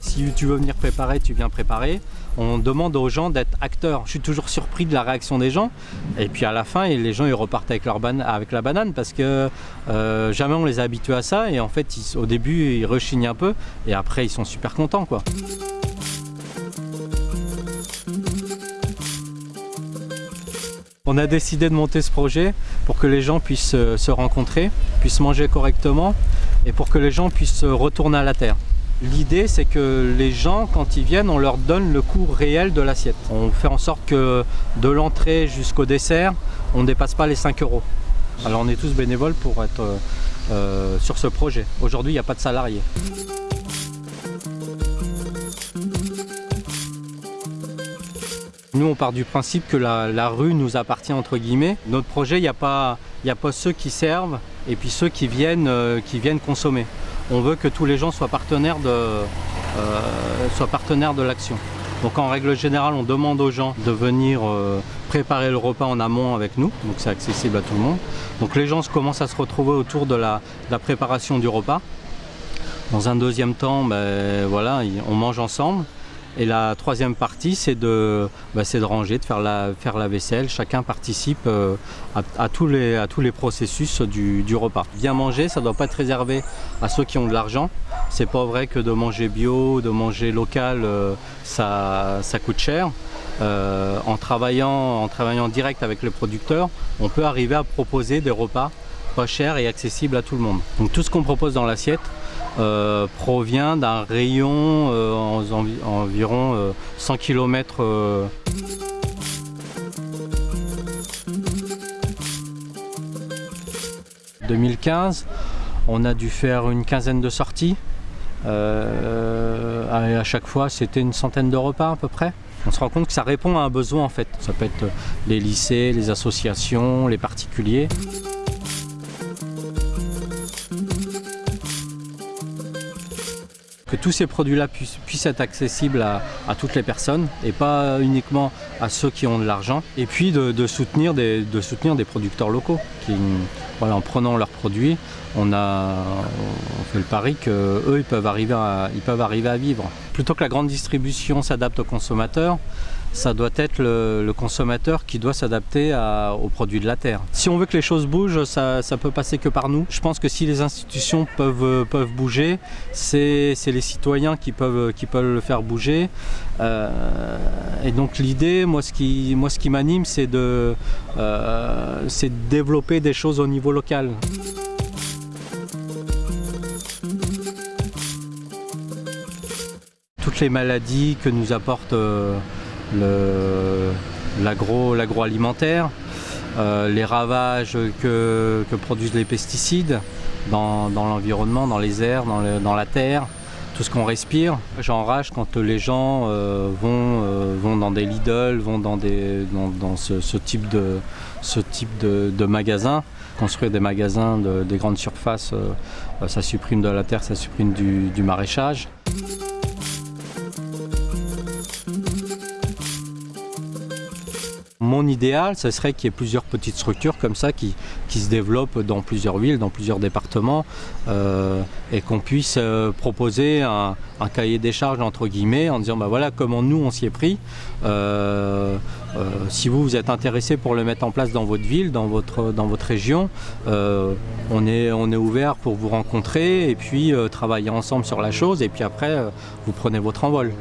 Si tu veux venir préparer, tu viens préparer. On demande aux gens d'être acteurs. Je suis toujours surpris de la réaction des gens. Et puis à la fin, les gens ils repartent avec, la banane parce que euh, jamais on les a habitués à ça. Et en fait, au début, ils rechignent un peu. Et après, ils sont super contents. quoi. On a décidé de monter ce projet pour que les gens puissent euh, se rencontrer, puissent manger correctement et pour que les gens puissent retourner à la terre. L'idée, c'est que les gens, quand ils viennent, on leur donne le coût réel de l'assiette. On fait en sorte que de l'entrée jusqu'au dessert, on ne dépasse pas les 5 euros. Alors on est tous bénévoles pour être euh, euh, sur ce projet. Aujourd'hui, il n'y a pas de salariés. Nous, on part du principe que la, rue nous appartient entre guillemets. Notre projet, il n'y a, pas, ceux qui servent et puis ceux qui viennent, euh, qui viennent consommer on veut que tous les gens soient partenaires de, euh, soient partenaires de l'action. Donc en règle générale, on demande aux gens de venir euh, préparer le repas en amont avec nous, donc c'est accessible à tout le monde. Donc les gens commencent à se retrouver autour de la, préparation du repas. Dans un deuxième temps, ben, voilà, on mange ensemble. Et la troisième partie, c'est de, bah, de ranger, de faire la, faire la vaisselle. Chacun participe euh, à, tous les, processus du, repas. Bien manger, ça ne doit pas être réservé à ceux qui ont de l'argent. C'est pas vrai que de manger bio, de manger local, euh, ça, ça coûte cher. Euh, en, travaillant, en travaillant direct avec les producteurs, on peut arriver à proposer des repas pas chers et accessibles à tout le monde. Donc tout ce qu'on propose dans l'assiette, euh, provient d'un rayon euh, environ 100 km. 2015, on a dû faire une quinzaine de sorties. Euh, à chaque fois, c'était une centaine de repas à peu près. On se rend compte que ça répond à un besoin en fait. Ça peut être les lycées, les associations, les particuliers. Que tous ces produits-là puissent, être accessibles à, toutes les personnes et pas uniquement à ceux qui ont de l'argent. Et puis de, soutenir des, de soutenir des producteurs locaux qui, en prenant leurs produits, on, fait le pari qu'eux, ils peuvent arriver à vivre. Plutôt que la grande distribution s'adapte aux consommateurs, ça doit être le, consommateur qui doit s'adapter aux produits de la terre. Si on veut que les choses bougent, ça, ne peut passer que par nous. Je pense que si les institutions peuvent, peuvent bouger, c'est les citoyens qui peuvent, qui peuvent le faire bouger. Euh, et donc l'idée, moi ce qui, ce m'anime, c'est de, euh, de développer des choses au niveau local. Toutes les maladies que nous apporte euh, l'agroalimentaire, euh, les ravages que, produisent les pesticides dans, l'environnement, dans les airs, dans, la terre, tout ce qu'on respire. J'enrage quand les gens euh, vont, euh, vont dans des Lidl, vont dans, ce, type de, ce type de, magasins. Construire des magasins, des grandes surfaces, ça supprime de la terre, ça supprime du maraîchage. Mon idéal, ce serait qu'il y ait plusieurs petites structures comme ça qui, se développent dans plusieurs villes, dans plusieurs départements euh, et qu'on puisse euh, proposer un, cahier des charges entre guillemets en disant bah voilà comment nous on s'y est pris. Euh, si vous vous êtes intéressé pour le mettre en place dans votre ville, dans votre, région, on est ouvert pour vous rencontrer et puis travailler ensemble sur la chose et puis après vous prenez votre envol.